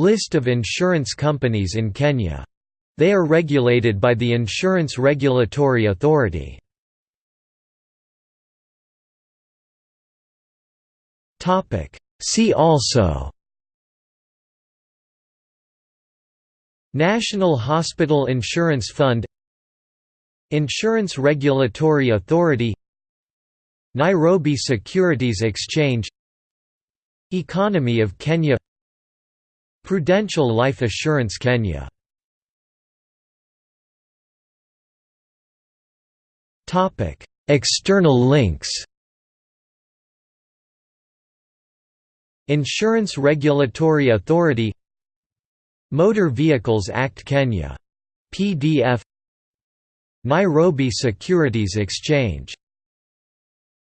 List of insurance companies in Kenya. They are regulated by the Insurance Regulatory Authority. See also National Hospital Insurance Fund Insurance Regulatory Authority Nairobi Securities Exchange Economy of Kenya Prudential Life Assurance Kenya. External links. Insurance Regulatory Authority. Motor Vehicles Act Kenya. PDF Nairobi Securities Exchange